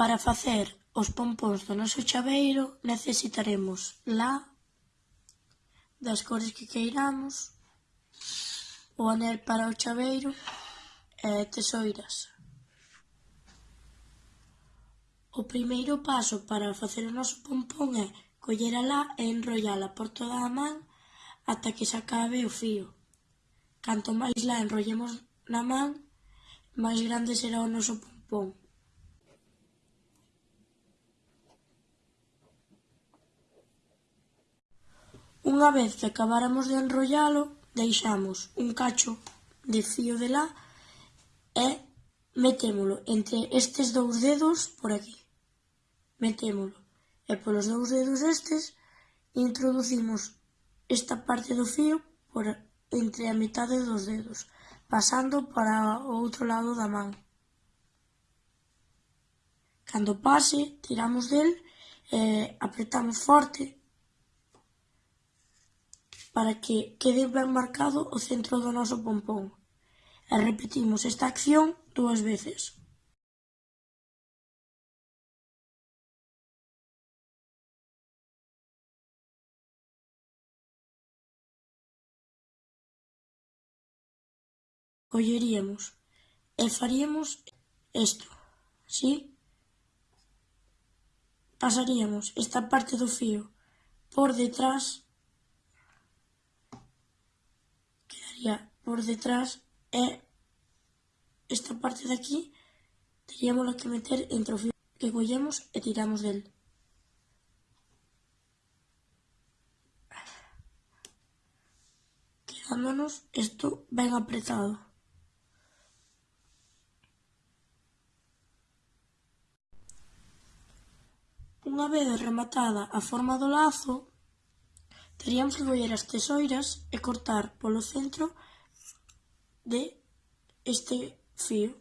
Para facer os pompóns do noso chaveiro necesitaremos la das cores que queiramos, o anel para o chaveiro e tesoiras. O primeiro paso para facer o noso pompón é coller a lá e enrollala por toda a man ata que se acabe o fío. Canto máis lá enrollemos na man, máis grande será o noso pompón. Unha vez que acabáramos de enrollalo, deixamos un cacho de fío de lá e metémolo entre estes dous dedos por aquí. Metémolo. E polos dous dedos estes introducimos esta parte do fío por entre a metade dos dedos, pasando para o outro lado da man. Cando pase, tiramos del e apretamos forte para que quede ben marcado o centro do noso pompón e repetimos esta acción dúas veces. Colleríamos e faríamos isto, ¿sí? Pasaríamos esta parte do fío por detrás estaría por detrás e esta parte de aquí teríamos que meter entre o fio que collemos e tiramos del. Quedándonos isto ben apretado. Unha vez rematada a forma do lazo, Teríamos que coller as tesoiras e cortar polo centro de este fío.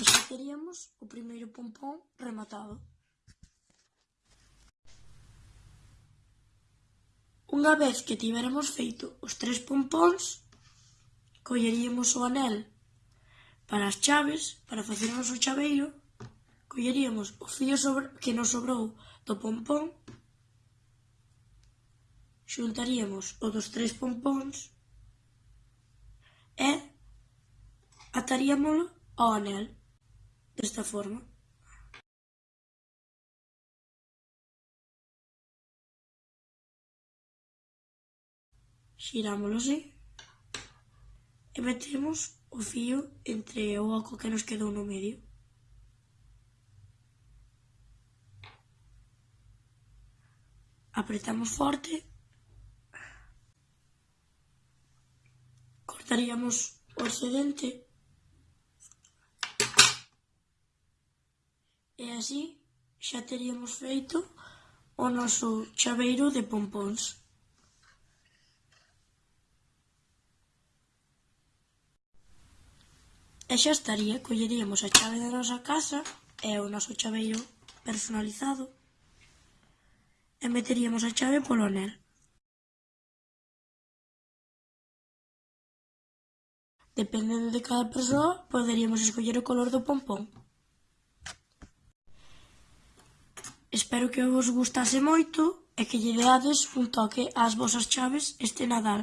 E xa teríamos o primeiro pompón rematado. Unha vez que tiveremos feito os tres pompóns, colleríamos o anel para as chaves, para facernos o chaveiro, colleríamos o fío sobre, que nos sobrou do pompón, xuntaríamos o dos tres pompóns e ataríamolo ao anel desta forma. Xirámoslo así. E metemos o fío entre o oco que nos quedou no medio. Apretamos forte. Cortaríamos o excedente E así xa teríamos feito o noso chaveiro de pompóns. E xa estaría, colleríamos a chave da nosa casa e o noso chaveiro personalizado e meteríamos a chave polo anel. Dependendo de cada persoa, poderíamos escoller o color do pompón. Espero que vos gustase moito e que lle deades un toque ás vosas chaves este Nadal.